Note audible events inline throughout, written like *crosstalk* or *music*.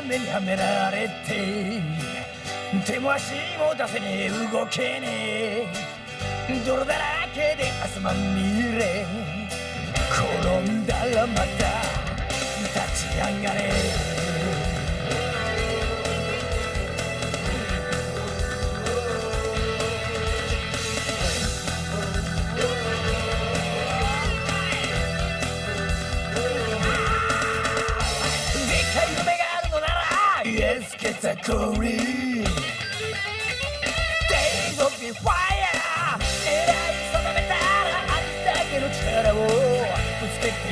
がんじがらめにはめられて手も足も出せねえ。動けねえ。泥だらけで汗まみれ。転んだらまた立ち上がれ。たこり Days of the fire. 狙い定めたらありだけの力をぶつけて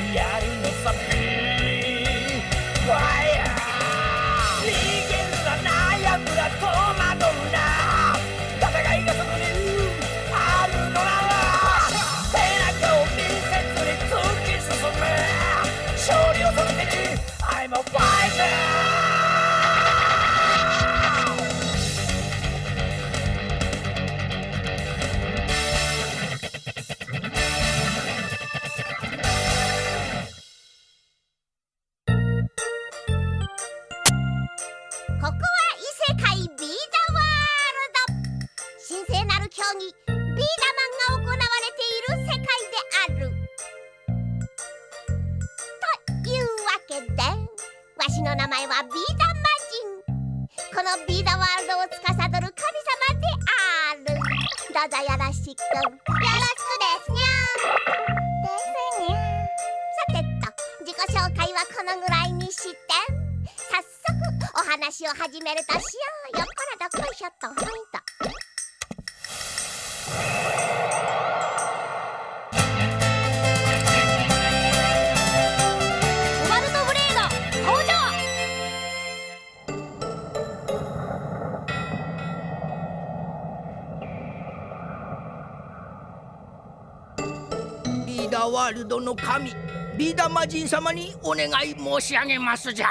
ワールドの神ビーダーマジン様にお願い申し上げますじゃ。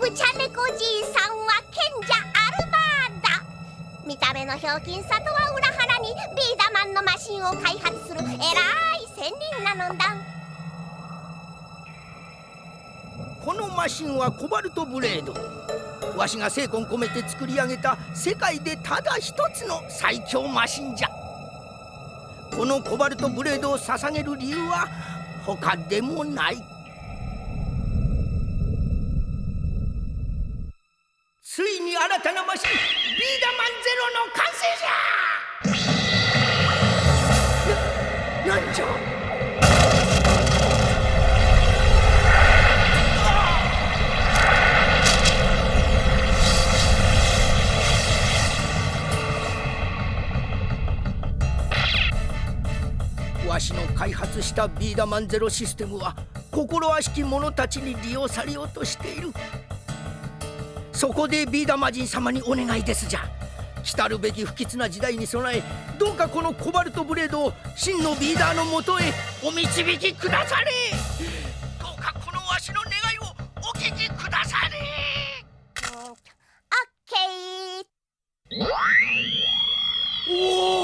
ブチャネコじいさんは賢者アルマーだ。見た目のひょうきんさとは裏腹にビーダマンのマシンを開発する偉い仙人なのだ。このマシンはコバルトブレード。わしが精魂込めて作り上げた世界でただ一つの最強マシンじゃこのコバルトブレードを捧げる理由は他でもない発したビーダマンゼロシステムは心悪しき者たちに利用されようとしている。そこでビーダマジン様にお願いですじゃ。来るべき不吉な時代に備えどうかこのコバルトブレードを真のビーダーのもとへお導きくだされ。どうかこのわしの願いをお聞きくだされ。オッケー。おお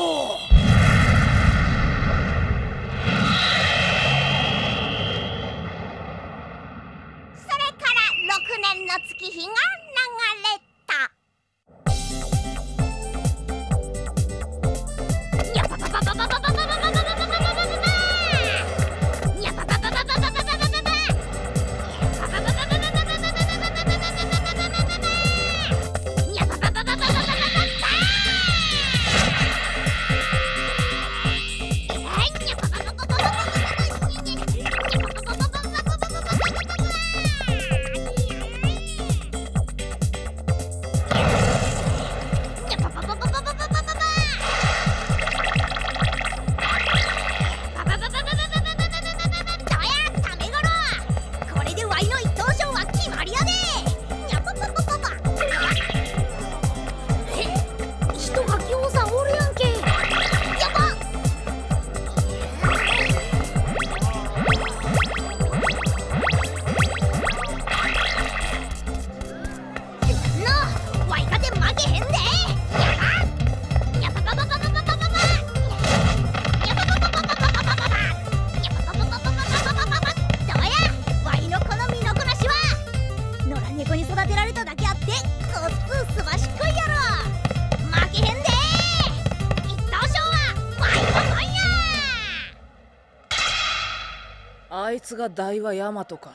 つが大和ヤマトか。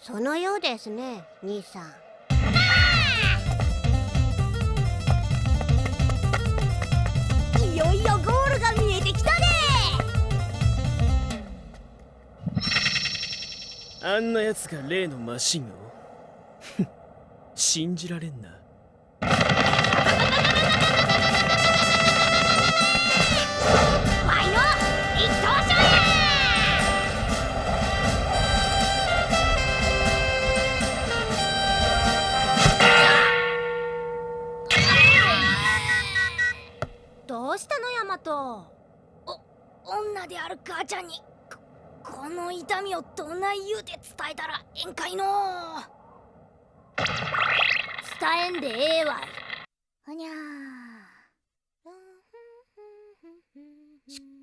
そのようですね兄さん。いよいよゴールが見えてきたね。あんな奴が例のマシンを？ふ *laughs* ん信じられんな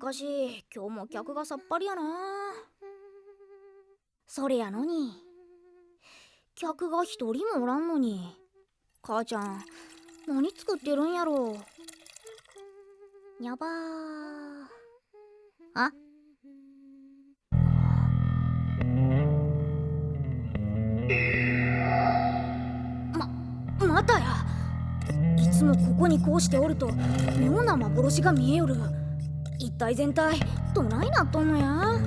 かし今日も客がさっぱりやな。それやのに。客が一人もおらんのに。母ちゃん何作ってるんやろ。にゃばー。あ。ままたや。いつもここにこうしておると妙な幻が見えよる。一体全体どないなっとんのや？は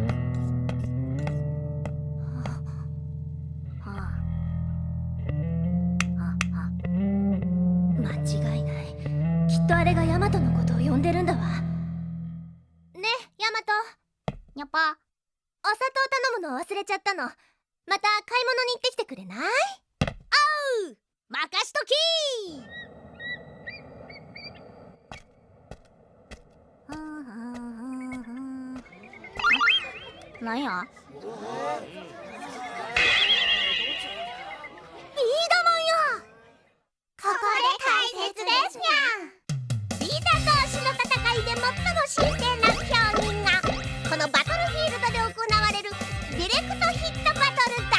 あはあ間違いないきっとあれがヤマトのことを呼んでるんだわねヤマトにゃぱお砂糖頼むの忘れちゃったのまた買い物に行ってきてくれないおう任しときなんや？ビーダマンやここで解説ですにゃビーダ同士の戦いで最も神聖な競技が。このバトルフィールドで行われるディレクトヒットバトルだ。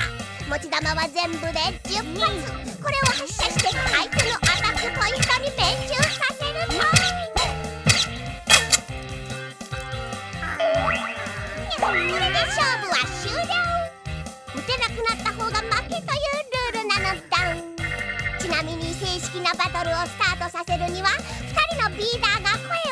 持ち玉は全部で10発。これを発射して相手のアタックポイントに命中。勝負は終了。打てなくなった方が負けというルールなのだ。ちなみに正式なバトルをスタートさせるには2人のビーダーが声を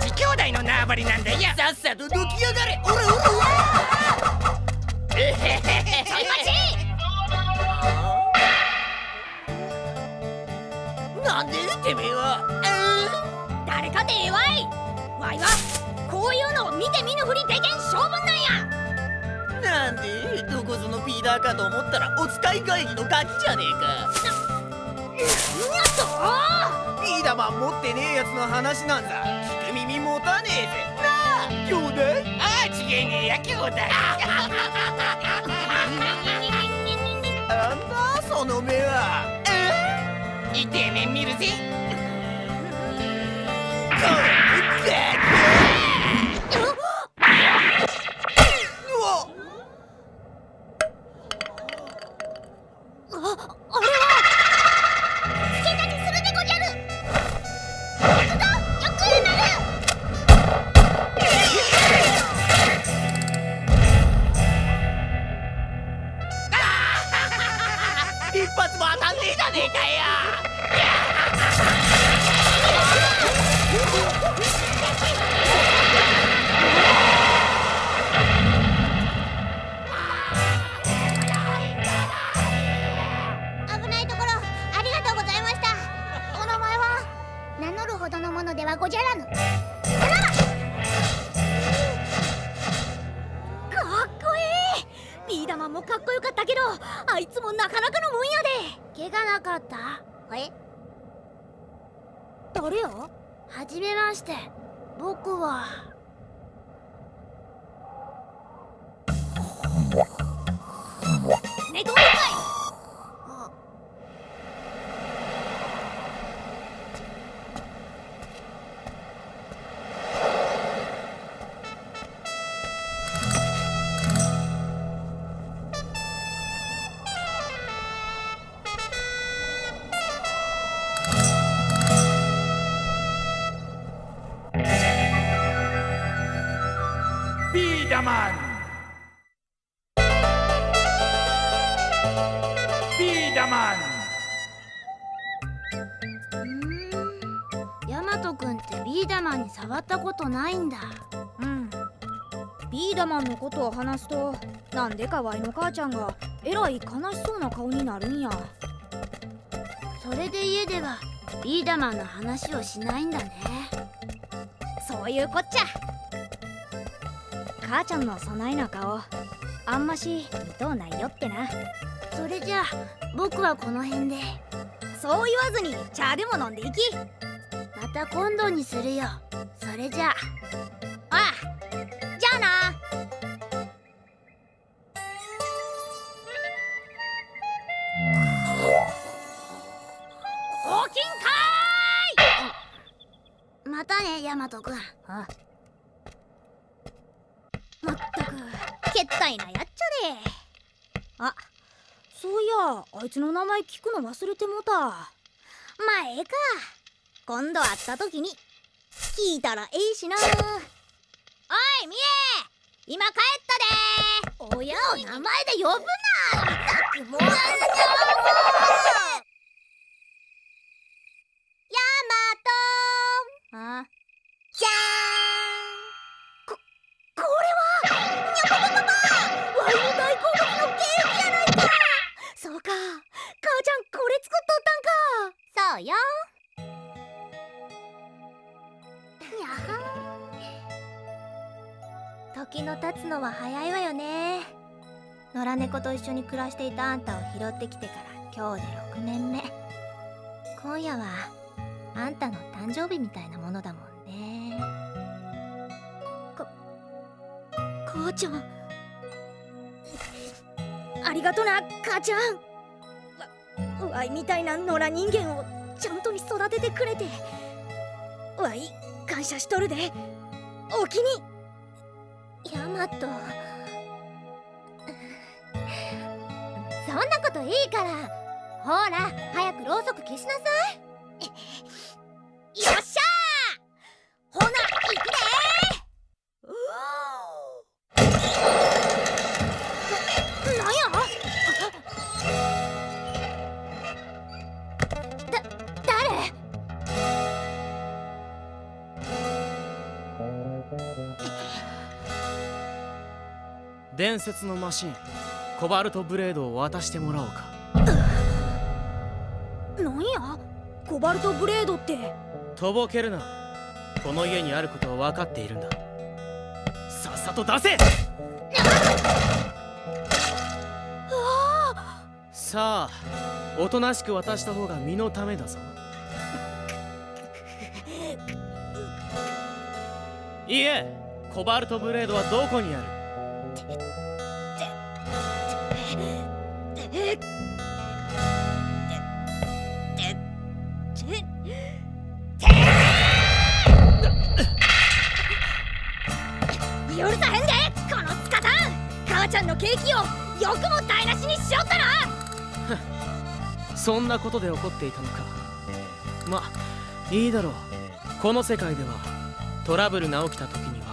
ち兄弟の縄張りなんだよ。さっさとどきやがれ。おらおらえへへへちょい待ちなんでてめえは。誰かでええわい。わいはこういうのを見て見ぬふりでけん性分なんや。なんでどこぞのピーダーかと思ったらお使い帰りのガキじゃねえか。ビーダマン持ってねえやつの話なんだ持たねえぜ。なあ兄弟ああちげえねえや兄弟なんだその目は。え？いてえ面見るぜほどのものではごじゃらぬ。かっこいい。ビーダマンもかっこよかったけどあいつもなかなかのもんやで。怪我なかった？え？誰や？はじめまして。僕は。寝 *laughs* とビーダマンビーダマンうーんヤマト君ってビーダマンに触ったことないんだうんビーダマンのことを話すとなんでかワイの母ちゃんがえらい悲しそうな顔になるんや。それで家ではビーダマンの話をしないんだね。そういうこっちゃ母ちゃんのそないな顔。あんまし見とうないよってな。それじゃあ僕はこの辺で。そう言わずに茶でも飲んでいき。また今度にするよ。それじゃあ。ああじゃあな。大きんかーい！またねヤマト君あまったくけったいなやっちゃであそういやあいつの名前聞くの忘れてもうた。まあええか。今度会った時に聞いたらええしな。おいみえ今帰ったで。親を名前で呼ぶな。ったくもうのは早いわよね。野良猫と一緒に暮らしていたあんたを拾ってきてから今日で6年目。今夜はあんたの誕生日みたいなものだもんね。母ちゃん。ありがとな母ちゃん。わわいみたいな野良人間をちゃんとに育ててくれて。わい感謝しとるで。おきに。ヤマト。そんなこといいから。ほら早くろうそく消しなさい。よし。伝説のマシン。コバルトブレードを渡してもらおうか。なんや？コバルトブレードって。とぼけるな。この家にあることは分かっているんだ。さっさと出せ！さあおとなしく渡した方が身のためだぞ。*laughs* いいえコバルトブレードはどこにある？しにしよったな。そんなことで怒っていたのか。まいいだろう。この世界ではトラブルが起きた時には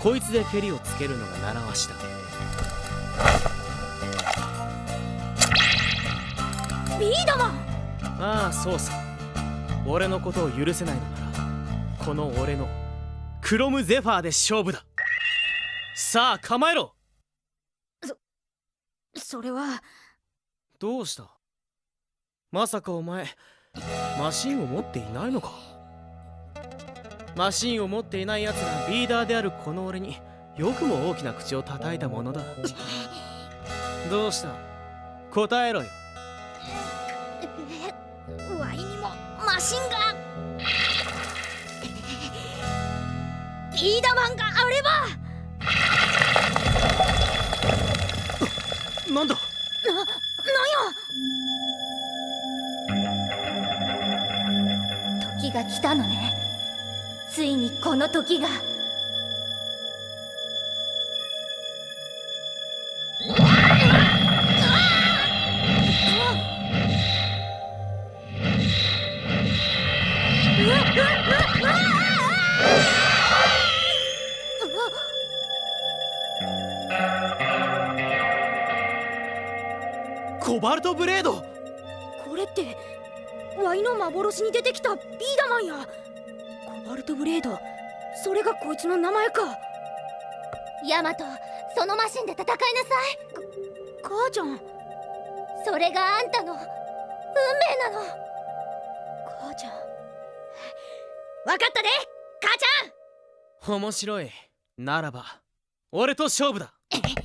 こいつで蹴りをつけるのが習わしだ。ビーダマンああそうさ。俺のことを許せないのならこの俺のクロムゼファーで勝負だ。さあ構えろそれは。どうした？まさかお前マシンを持っていないのか？マシンを持っていない奴がリーダーであるこの俺によくも大きな口を叩いたものだ。どうした？答えろよ。ワイにもマシンが。ビーダマンがあれば。なんだ？な、なんや？時が来たのね。ついにこの時が。コバルトブレード。これってワイの幻に出てきたビーダマンや。コバルトブレードそれがこいつの名前か。ヤマトそのマシンで戦いなさい。母ちゃん。それがあんたの運命なの。母ちゃん。わかったで母ちゃん。面白い。ならば俺と勝負だ *laughs*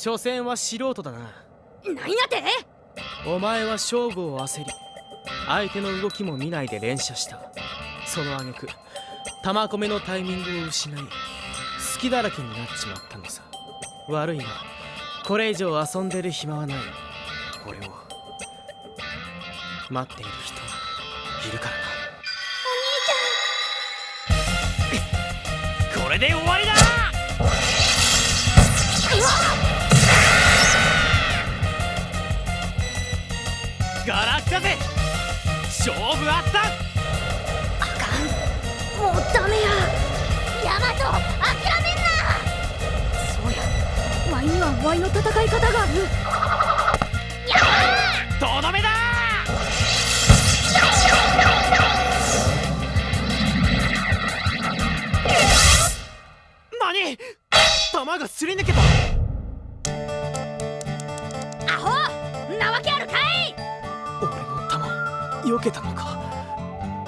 所詮は素人だな。なんやて？お前は勝負を焦り相手の動きも見ないで連射した。その挙句玉込めのタイミングを失い隙だらけになっちまったのさ。悪いがこれ以上遊んでる暇はない。俺を待っている人いるからな。これで終わりだガラクタぜ勝負あった。もうダメや。ヤマト諦めんな。そうや。ワイにはワイの戦い方がある。とどめだ。何？弾がすり抜けた避けたのか？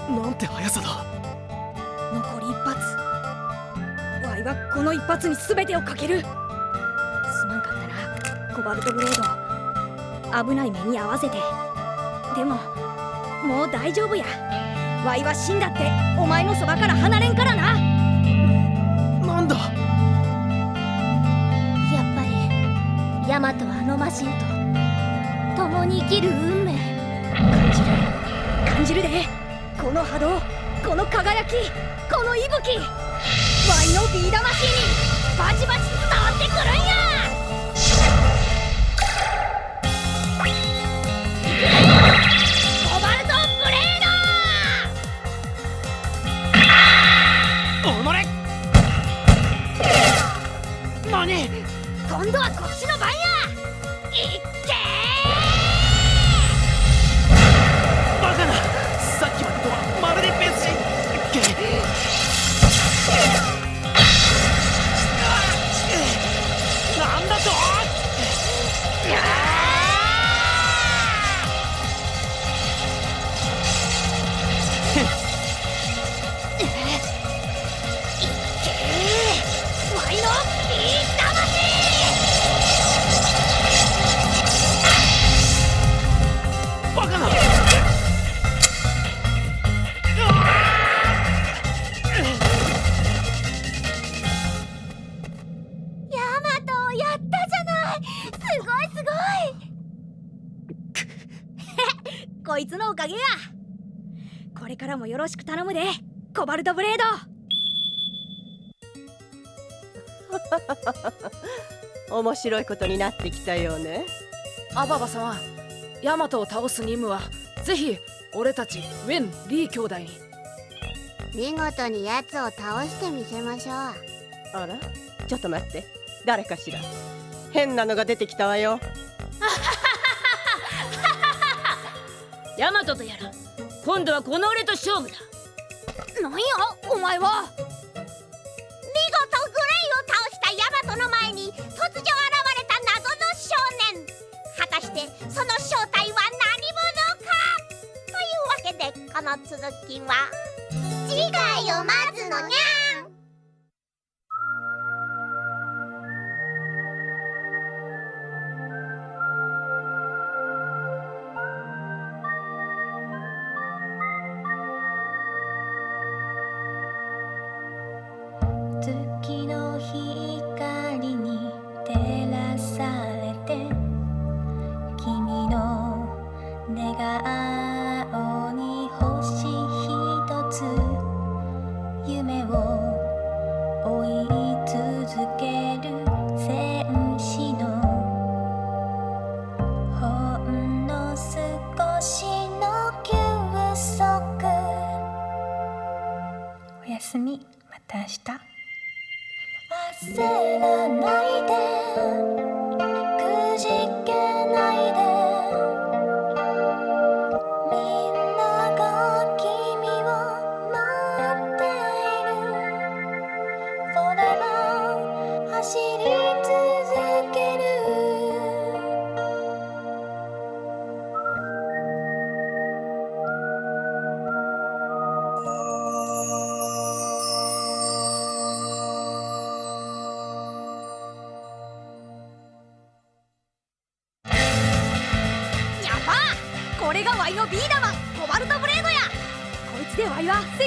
なんて速さだ。残り一発。ワイはこの一発に全てをかける。すまんかったな。コバルトブレード。危ない目に合わせて。でももう大丈夫や。ワイは死んだってお前のそばから離れんからな。なんだ？やっぱりヤマトはあのマシンと。共に生きる運命。感じる感じるで。この波動この輝きこの息吹。ワイのビー魂にバチバチ伝わってくるんや。ろしく頼むでコバルトブレード。*laughs* 面白いことになってきたようね。アババ様ヤマトを倒す任務はぜひ俺たちウェン・リー兄弟に。見事に奴を倒してみせましょう。あらちょっと待って。誰かしら。変なのが出てきたわよ。*laughs* *laughs* ヤマトとやら今度はこの俺と勝負だ。なんや？お前は？見事グレイを倒したヤマトの前に突如現れた謎の少年。果たしてその正体は何者か？というわけでこの続きは。次回を待つのにゃ寝顔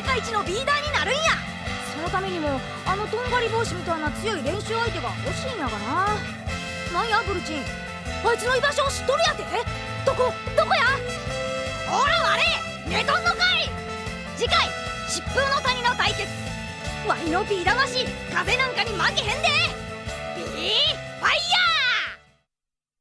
界一のビーダーになるんや。そのためにもあのとんがり帽子みたいな強い練習相手が欲しいんやがな。なんやブルチン。あいつの居場所を知っとるやて。どこどこや？ほらあれ寝とんのかい！次回疾風の谷の対決。ワイのビー魂風なんかに負けへんで